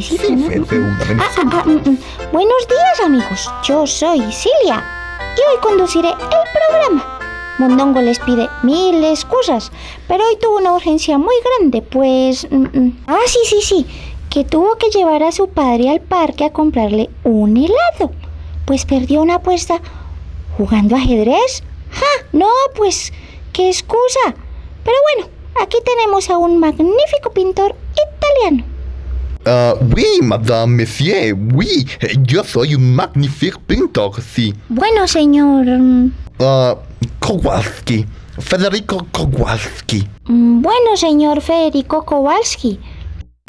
Ah, ah, ah, mm, mm. Buenos días, amigos. Yo soy Cilia y hoy conduciré el programa. Mondongo les pide mil excusas, pero hoy tuvo una urgencia muy grande, pues... mm, mm. Ah, sí, sí, sí, que tuvo que llevar a su padre al parque a comprarle un helado, pues perdió una apuesta jugando ajedrez. ¡Ja! No, pues, qué excusa. Pero bueno, aquí tenemos a un magnífico pintor italiano. Ah, oui, madame, monsieur, oui. Yo soy un magnífico pintor, sí. Bueno, señor... Ah, Kowalski. Federico Kowalski. Mm, Bueno, señor Federico Kowalski,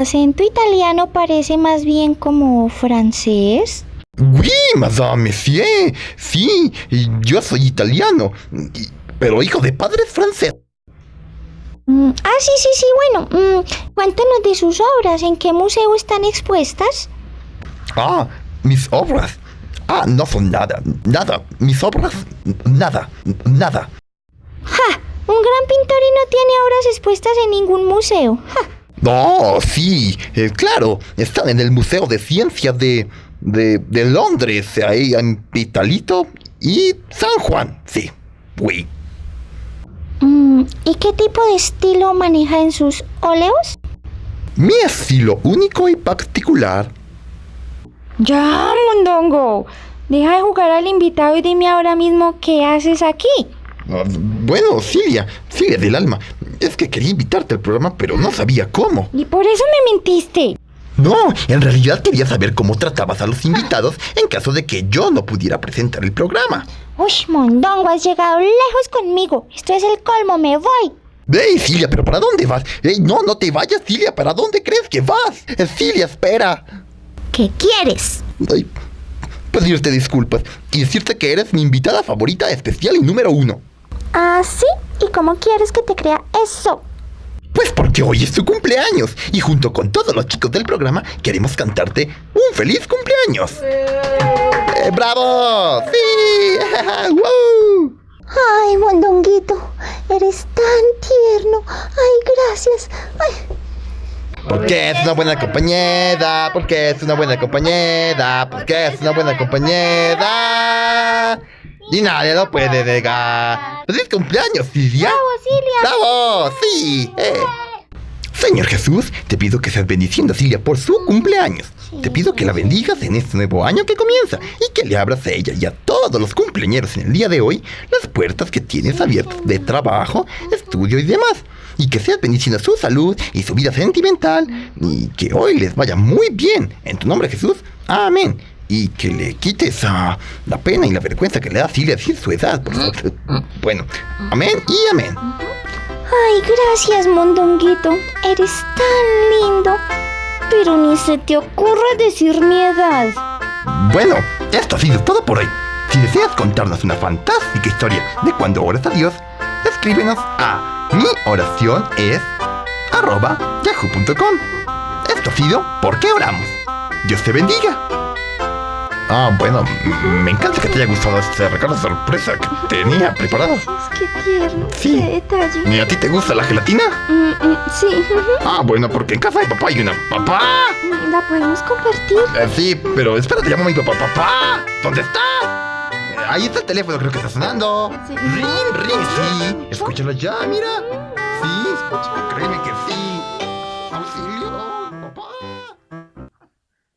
acento italiano parece más bien como francés. Oui, madame, monsieur. Sí, yo soy italiano. Pero hijo de padres francés. Mm, ah, sí, sí, sí, bueno. mm, cuéntanos de sus obras, ¿en qué museo están expuestas? Ah, mis obras. Ah, no son nada, nada. Mis obras, nada, nada. ¡Ja! Un gran pintor y no tiene obras expuestas en ningún museo. ¡Ja! No, sí, eh, claro. Están en el Museo de Ciencias de, de, de Londres, ahí en Italito y San Juan, sí. Oui. ¿Y qué tipo de estilo maneja en sus óleos? Mi estilo único y particular. Ya, Mondongo. Deja de jugar al invitado y dime ahora mismo qué haces aquí. Ah, bueno, Cilia, Cilia del alma. Es que quería invitarte al programa, pero no sabía cómo. Y por eso me mentiste. No, en realidad quería saber cómo tratabas a los invitados en caso de que yo no pudiera presentar el programa. Uy, Mondongo, has llegado lejos conmigo. Esto es el colmo, me voy. ¡Ey, Cilia, pero ¿para dónde vas? ¡Ey, no, no te vayas, Cilia! ¿Para dónde crees que vas? Eh, Cilia, espera. ¿Qué quieres? Ay, pedirte disculpas y decirte que eres mi invitada favorita especial y número uno. ¿Ah, sí? ¿Y cómo quieres que te crea eso? Porque hoy es tu cumpleaños y junto con todos los chicos del programa queremos cantarte un feliz cumpleaños. Eh, ¡Bravo! ¡Sí! ¡Woo! Ay, Mondonguito, eres tan tierno. Ay, gracias. Ay, Porque es una buena compañera, porque es una buena compañera, porque es una buena compañera. Y nadie lo puede negar. ¡Feliz cumpleaños, Silvia! Cilia! ¡Bravo! ¡Sí! eh. Señor Jesús, te pido que seas bendiciendo a Silvia por su cumpleaños. Te pido que la bendigas en este nuevo año que comienza y que le abras a ella y a todos los cumpleañeros en el día de hoy las puertas que tienes abiertas de trabajo, estudio y demás. Y que seas bendiciendo su salud y su vida sentimental y que hoy les vaya muy bien. En tu nombre Jesús, amén. Y que le quites a la pena y la vergüenza que le da a Silvia decir su edad. por favor. Bueno, amén y amén. Ay, gracias, Mondonguito. Eres tan lindo. Pero ni se te ocurra decir mi edad. Bueno, esto ha sido todo por hoy. Si deseas contarnos una fantástica historia de cuando oras a Dios, escríbenos a mi oración arroba yahoo.com. Esto ha sido ¿Por qué oramos? Dios te bendiga. Ah, bueno, me encanta que te haya gustado este regalo sorpresa que tenía preparado. Tierno. Sí. Qué detalle. ¿Y a ti te gusta la gelatina? Mm, mm, sí, Ah, bueno, porque en casa de papá hay una papá. la podemos compartir. Eh, sí, pero espérate, llamo a mi papá. ¡Papá! ¿Dónde estás? Eh, ahí está el teléfono, creo que está sonando. Sí. Ring, ring, sí. Escúchalo ya, mira. Sí, créeme